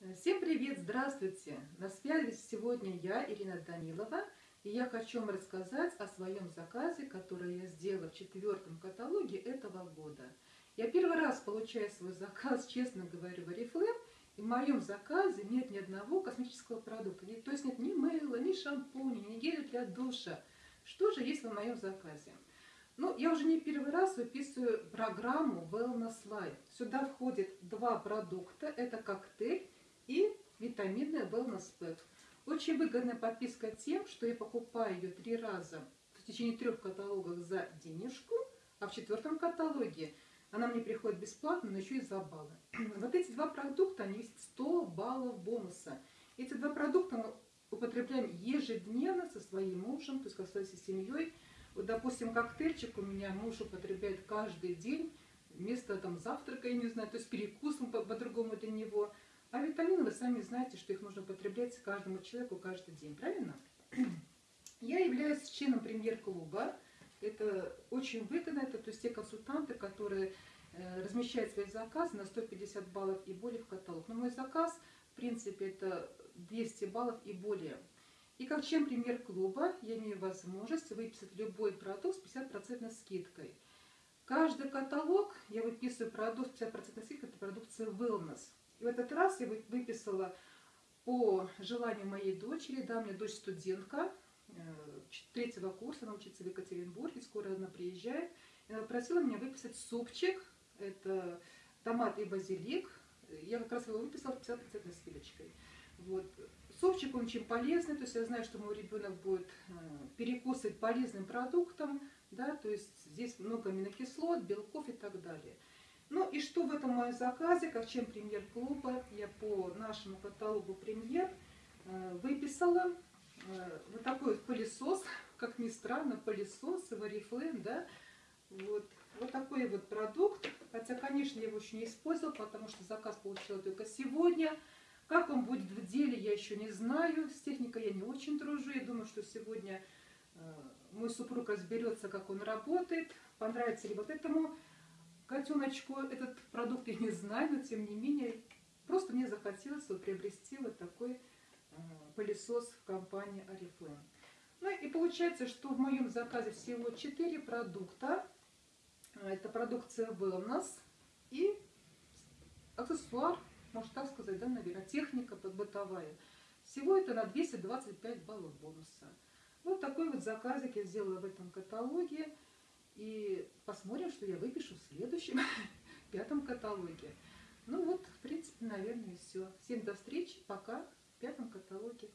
Всем привет, здравствуйте! На связи сегодня я, Ирина Данилова, и я хочу вам рассказать о своем заказе, который я сделала в четвертом каталоге этого года. Я первый раз получаю свой заказ, честно говорю, в Oriflame, и в моем заказе нет ни одного косметического продукта, то есть нет ни мыла, ни шампуня, ни геля для душа. Что же есть в моем заказе? Ну, я уже не первый раз выписываю программу Wellness Life. Сюда входит два продукта. Это коктейль и витаминная Wellness Pack. Очень выгодная подписка тем, что я покупаю ее три раза в течение трех каталогов за денежку, а в четвертом каталоге она мне приходит бесплатно, но еще и за баллы. Вот эти два продукта, они весят 100 баллов бонуса. Эти два продукта мы употребляем ежедневно со своим мужем, то есть со своей семьей. Вот, допустим, коктейльчик у меня муж употребляет каждый день вместо там завтрака, я не знаю, то есть перекусом по-другому по для него. А витамины, вы сами знаете, что их нужно потреблять каждому человеку каждый день, правильно? Я являюсь членом премьер-клуба. Это очень выгодно, это то есть те консультанты, которые э, размещают свои заказы на 150 баллов и более в каталог. Но мой заказ, в принципе, это 200 баллов и более. И как член премьер-клуба я имею возможность выписать любой продукт с 50% скидкой. Каждый каталог я выписываю продукт с 50% скидкой, это продукция Wellness. И в этот раз я выписала по желанию моей дочери, да, у меня дочь студентка, э, третьего курса, она учится в Екатеринбурге, скоро она приезжает. И она просила меня выписать супчик, это томат и базилик. Я как раз его выписала 50% скидочкой. Вот. Супчик он очень полезный, то есть я знаю, что мой ребенок будет э, перекусывать полезным продуктом, да, то есть здесь много аминокислот, белков и так далее. Ну и что в этом моем заказе, как чем премьер-клуба, я по нашему каталогу премьер э, выписала э, вот такой вот пылесос, как ни странно, пылесос Oriflame, да, вот, вот такой вот продукт, хотя, конечно, я его еще не использовала, потому что заказ получила только сегодня, как он будет в деле, я еще не знаю. С техникой я не очень дружу. Я думаю, что сегодня э, мой супруг разберется, как он работает. Понравится ли вот этому котеночку этот продукт, я не знаю, но тем не менее, просто мне захотелось вот приобрести вот такой э, пылесос в компании Oriflame. Ну и получается, что в моем заказе всего 4 продукта. Это продукция Wellness и аксессуар можно так сказать, да, наверное, техника бытовая. Всего это на 225 баллов бонуса. Вот такой вот заказик я сделала в этом каталоге. И посмотрим, что я выпишу в следующем, пятом каталоге. Ну вот, в принципе, наверное, все. Всем до встречи, пока в пятом каталоге.